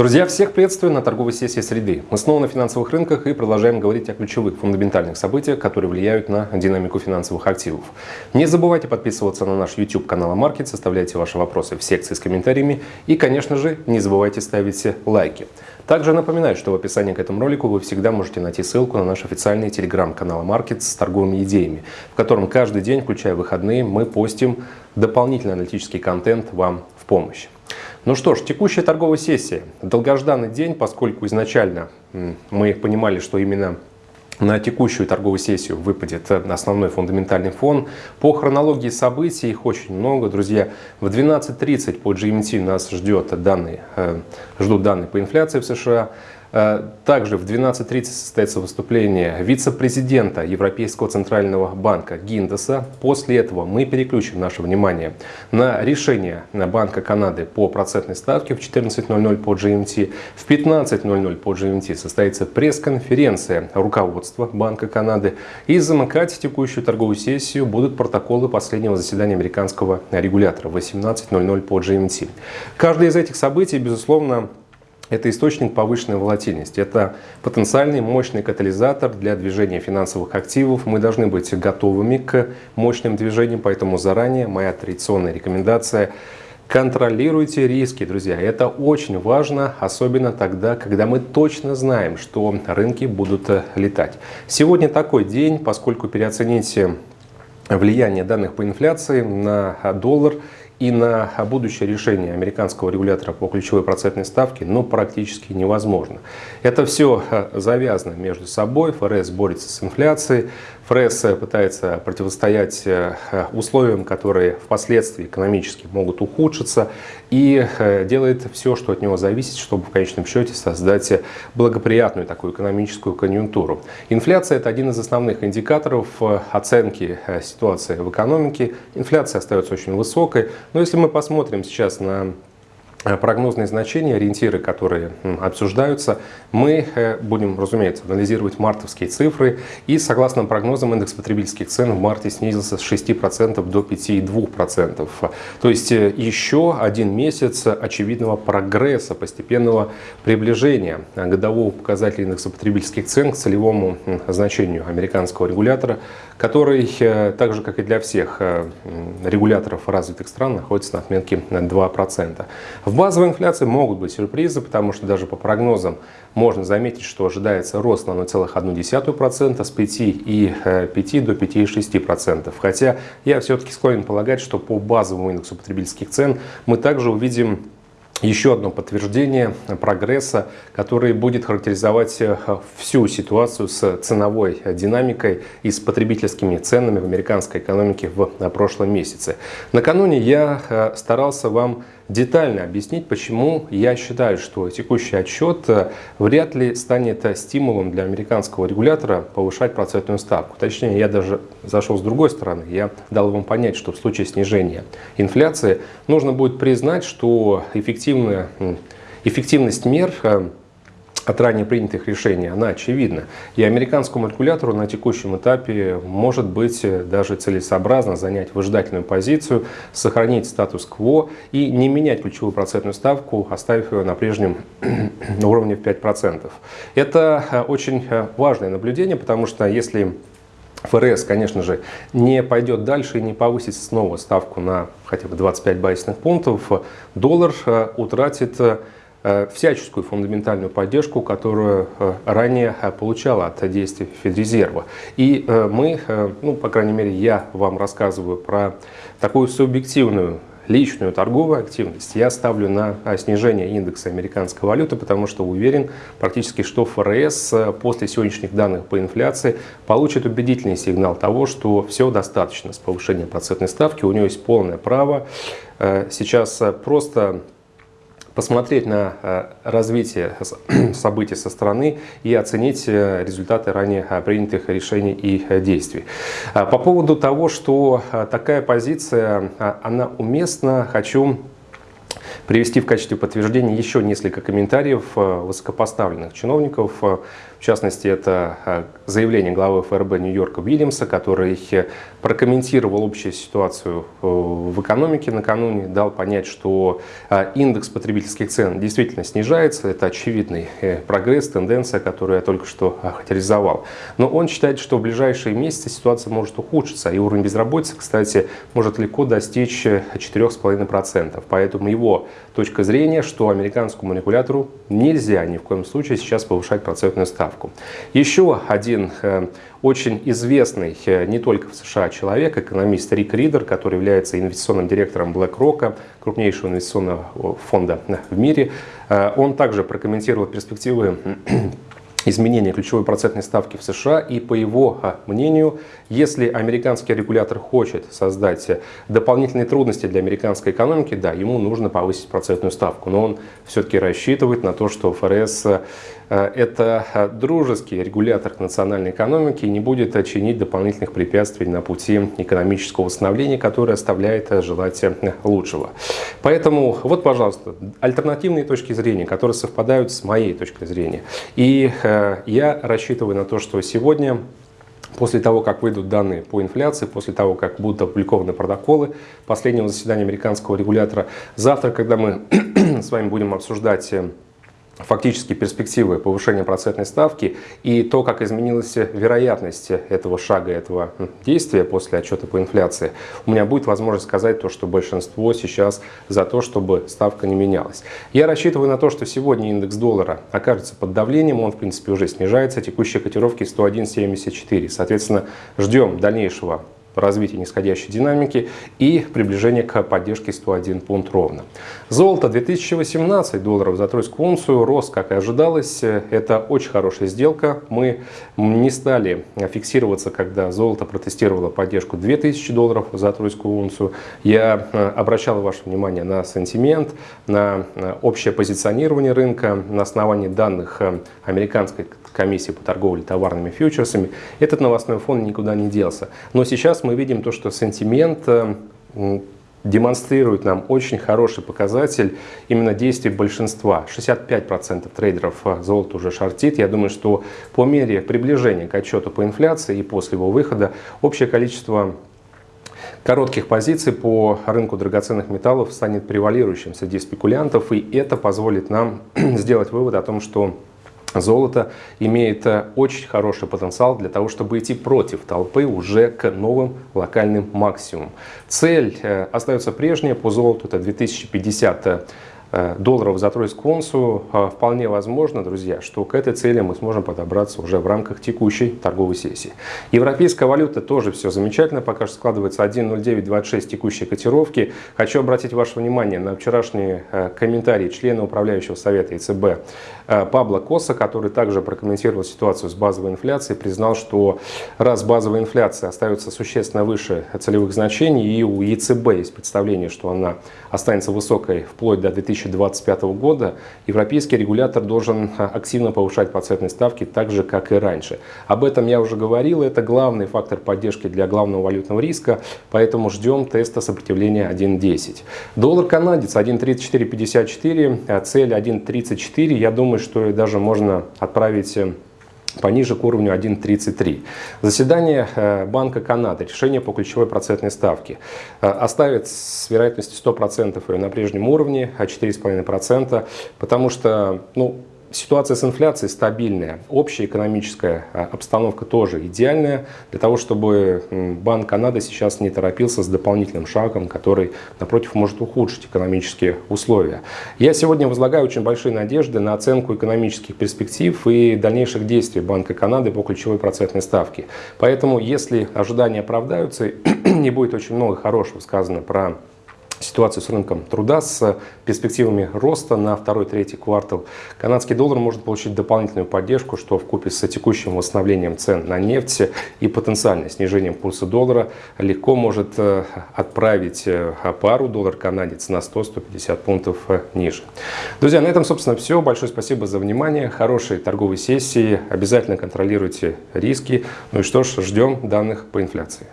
Друзья, всех приветствую на торговой сессии среды. Мы снова на финансовых рынках и продолжаем говорить о ключевых фундаментальных событиях, которые влияют на динамику финансовых активов. Не забывайте подписываться на наш YouTube канал Маркет, составляйте ваши вопросы в секции с комментариями и, конечно же, не забывайте ставить лайки. Также напоминаю, что в описании к этому ролику вы всегда можете найти ссылку на наш официальный телеграм-канал Маркет с торговыми идеями, в котором каждый день, включая выходные, мы постим дополнительный аналитический контент вам помощь. Ну что ж, текущая торговая сессия. Долгожданный день, поскольку изначально мы понимали, что именно на текущую торговую сессию выпадет основной фундаментальный фон. По хронологии событий их очень много, друзья. В 12.30 по GMT нас ждет данные, э, ждут данные по инфляции в США. Э, также в 12.30 состоится выступление вице-президента Европейского центрального банка Гиндеса. После этого мы переключим наше внимание на решение Банка Канады по процентной ставке в 14.00 по GMT. В 15.00 по GMT состоится пресс-конференция руководства Банка Канады. И замыкать текущую торговую сессию будут протоколы последнего заседания американского регулятора в 18.00 по GMT. Каждое из этих событий, безусловно, это источник повышенной волатильности. Это потенциальный мощный катализатор для движения финансовых активов. Мы должны быть готовыми к мощным движениям, поэтому заранее моя традиционная рекомендация Контролируйте риски, друзья. Это очень важно, особенно тогда, когда мы точно знаем, что рынки будут э, летать. Сегодня такой день, поскольку переоценить влияние данных по инфляции на доллар – и на будущее решение американского регулятора по ключевой процентной ставке ну, практически невозможно. Это все э, завязано между собой. ФРС борется с инфляцией, ФРС пытается противостоять э, условиям, которые впоследствии экономически могут ухудшиться, и э, делает все, что от него зависит, чтобы в конечном счете создать благоприятную такую экономическую конъюнктуру. Инфляция – это один из основных индикаторов оценки ситуации в экономике. Инфляция остается очень высокой, но если мы посмотрим сейчас на Э, прогнозные значения, ориентиры, которые обсуждаются, мы э, будем, разумеется, анализировать мартовские цифры. И согласно прогнозам, индекс потребительских цен в марте снизился с 6% до 5,2%. То есть э, еще один месяц очевидного прогресса, постепенного приближения годового показателя индекса потребительских цен к целевому значению американского регулятора, который, так же как и для всех регуляторов развитых стран, находится на отметке 2%. В базовой инфляции могут быть сюрпризы, потому что даже по прогнозам можно заметить, что ожидается рост на 1,1% с 5,5 э, до 5,6%. Хотя я все-таки склонен полагать, что по базовому индексу потребительских цен мы также увидим еще одно подтверждение прогресса, который будет характеризовать э, всю ситуацию с ценовой динамикой и с потребительскими ценами в американской экономике в прошлом месяце. Накануне я э, старался вам детально объяснить, почему я считаю, что текущий отчет э, вряд ли станет стимулом для американского регулятора повышать процентную ставку. Точнее, я даже зашел с другой стороны. Я дал вам понять, что в случае снижения инфляции нужно будет признать, что эффективная, эффективность мер э, от ранее принятых решений, она очевидна. И американскому регулятору на текущем этапе может быть э, даже целесообразно занять выжидательную позицию, сохранить статус-кво и не менять ключевую процентную ставку, оставив ее на прежнем уровне в 5%. Это э, очень э, важное наблюдение, потому что если ФРС, конечно же, не пойдет дальше и не повысит снова ставку на хотя бы 25 базисных пунктов, доллар утратит всяческую фундаментальную поддержку, которую э, ранее э, получала от действий Федрезерва. И мы, ну, по крайней мере, я вам рассказываю про такую субъективную личную торговую активность я ставлю на снижение индекса американской валюты, потому что уверен практически, что ФРС после сегодняшних данных по инфляции получит убедительный сигнал того, что все достаточно с повышением процентной ставки, у него есть полное право сейчас просто посмотреть на э, развитие событий со стороны и оценить э, результаты ранее э, принятых решений и действий. По поводу того, что такая позиция, она уместна, хочу привести в качестве подтверждения еще несколько комментариев высокопоставленных чиновников, в частности, это э, заявление главы ФРБ Нью-Йорка Уильямса, который э, прокомментировал общую ситуацию э, в экономике накануне, дал понять, что индекс потребительских цен действительно снижается. Это очевидный прогресс, тенденция, которую я только что охарактеризовал. Но он считает, что в ближайшие месяцы ситуация может ухудшиться, и уровень безработицы, кстати, может легко достичь 4,5%. Поэтому его точка зрения, что американскому манипулятору нельзя ни в коем случае сейчас повышать процентную ставку ставку. Еще один э, очень известный э, не только в США человек, экономист Рик Ридер, который является инвестиционным директором BlackRock, крупнейшего инвестиционного фонда в мире, э, он также прокомментировал перспективы изменения ключевой процентной ставки в США. И по его мнению, если американский регулятор хочет создать дополнительные трудности для американской экономики, да, ему нужно повысить процентную ставку. Но он все-таки рассчитывает на то, что ФРС это а, дружеский регулятор к национальной экономике и не будет чинить дополнительных препятствий на пути экономического восстановления, которое оставляет желать лучшего. Поэтому вот, пожалуйста, альтернативные точки зрения, которые совпадают с моей точкой зрения. И Э, я рассчитываю на то, что сегодня После того, как выйдут данные по инфляции, после того, как будут опубликованы протоколы последнего заседания американского регулятора, завтра, когда мы с вами будем обсуждать э, фактически перспективы повышения процентной ставки и то, как изменилась вероятность этого шага, этого действия после отчета по инфляции, у меня будет возможность сказать то, что большинство сейчас за то, чтобы ставка не менялась. Я рассчитываю на то, что сегодня индекс доллара окажется под давлением, он в принципе уже снижается, текущие котировки 101.74. Соответственно, ждем дальнейшего развития нисходящей динамики и приближение к поддержке 101 пункт ровно. Золото 2018 долларов за тройскую унцию рос, как и ожидалось. Это очень хорошая сделка. Мы не стали фиксироваться, когда золото протестировало поддержку 2000 долларов за тройскую унцию. Я э, обращал ваше внимание на сентимент, на э, общее позиционирование рынка на основании данных э, американской комиссии по торговле товарными фьючерсами. Этот новостной фон никуда не делся. Но сейчас мы видим то, что сентимент э, демонстрирует нам очень хороший показатель именно действий большинства. 65% трейдеров э, золото уже шортит. Я думаю, что по мере приближения к отчету по инфляции и после его выхода общее количество коротких позиций по рынку драгоценных металлов станет превалирующим среди спекулянтов. И это позволит нам сделать вывод о том, что Золото имеет э, очень хороший потенциал для того, чтобы идти против толпы уже к новым локальным максимумам. Цель э, остается прежняя по золоту, это 2050 Э, долларов за тройскую унцию, э, вполне возможно, друзья, что к этой цели мы сможем подобраться уже в рамках текущей торговой сессии. Европейская валюта тоже все замечательно, пока что складывается 1.0926 текущей котировки. Хочу обратить ваше внимание на вчерашние э, комментарии члена управляющего совета ЕЦБ Пабло Коса, который также прокомментировал ситуацию с базовой инфляцией, признал, что раз базовая инфляция остается существенно выше целевых значений, и у ЕЦБ есть представление, что она останется высокой вплоть до 2000 2025 года европейский регулятор должен а, активно повышать процентные ставки так же, как и раньше. Об этом я уже говорил, это главный фактор поддержки для главного валютного риска, поэтому ждем теста сопротивления 1.10. Доллар канадец 1.3454, а цель 1.34, я думаю, что даже можно отправить э, пониже к уровню 1.33. Заседание э, Банка Канады, решение по ключевой процентной ставке, э, оставит с вероятностью 100% ее на прежнем уровне, а 4,5%, потому что ну, Ситуация с инфляцией стабильная, общая экономическая а, обстановка тоже идеальная для того, чтобы Банк Канады сейчас не торопился с дополнительным шагом, который, напротив, может ухудшить экономические условия. Я сегодня возлагаю очень большие надежды на оценку экономических перспектив и дальнейших действий Банка Канады по ключевой процентной ставке. Поэтому, если ожидания оправдаются, не будет очень много хорошего сказано про ситуацию с рынком труда, с перспективами роста на второй-третий квартал, канадский доллар может получить дополнительную поддержку, что в купе с текущим восстановлением цен на нефть и потенциальным снижением курса доллара легко может э, отправить э, пару доллар-канадец на 100-150 пунктов э, ниже. Друзья, на этом, собственно, все. Большое спасибо за внимание. Хорошей торговой сессии. Обязательно контролируйте риски. Ну и что ж, ждем данных по инфляции.